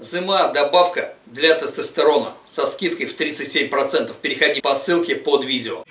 ЗМА добавка для тестостерона со скидкой в 37%. Переходи по ссылке под видео.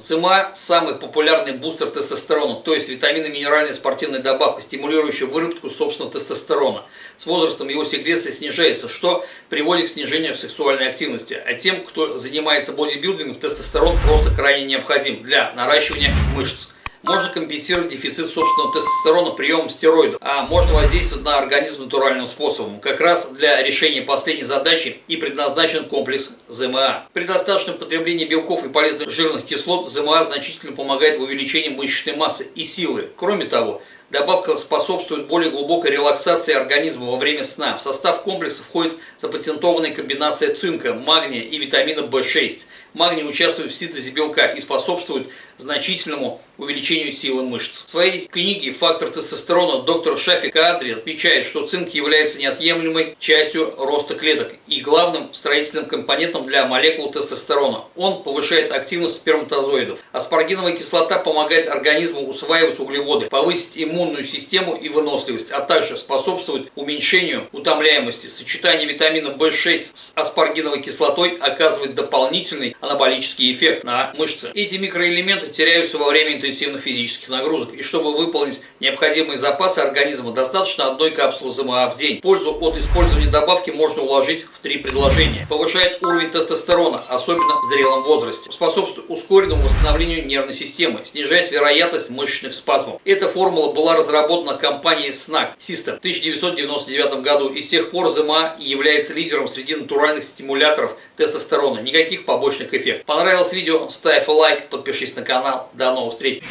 ЦМА – самый популярный бустер тестостерона, то есть витаминно-минеральная спортивная добавка, стимулирующая выработку собственного тестостерона. С возрастом его секреция снижается, что приводит к снижению сексуальной активности. А тем, кто занимается бодибилдингом, тестостерон просто крайне необходим для наращивания мышц. Можно компенсировать дефицит собственного тестостерона приемом стероидов, а можно воздействовать на организм натуральным способом. Как раз для решения последней задачи и предназначен комплекс ЗМА. При достаточном потреблении белков и полезных жирных кислот ЗМА значительно помогает в увеличении мышечной массы и силы. Кроме того, Добавка способствует более глубокой релаксации организма во время сна. В состав комплекса входит запатентованная комбинация цинка, магния и витамина В6. Магний участвует в синтезе белка и способствует значительному увеличению силы мышц. В своей книге «Фактор тестостерона» доктор Шафи Кадри отмечает, что цинк является неотъемлемой частью роста клеток и главным строительным компонентом для молекул тестостерона. Он повышает активность сперматозоидов. Аспаргиновая кислота помогает организму усваивать углеводы, повысить иммунную систему и выносливость, а также способствует уменьшению утомляемости. Сочетание витамина В6 с аспаргиновой кислотой оказывает дополнительный анаболический эффект на мышцы. Эти микроэлементы теряются во время интенсивных физических нагрузок, и чтобы выполнить необходимые запасы организма, достаточно одной капсулы ЗМА в день. Пользу от использования добавки можно уложить в три предложения. Повышает уровень тестостерона, особенно в зрелом возрасте. Способствует ускоренному восстановлению нервной системы, снижает вероятность мышечных спазмов. Эта формула была разработана компанией SNAC System в 1999 году, и с тех пор ЗМА является лидером среди натуральных стимуляторов тестостерона. Никаких побочных эффектов. Понравилось видео? Ставь лайк, подпишись на канал. До новых встреч!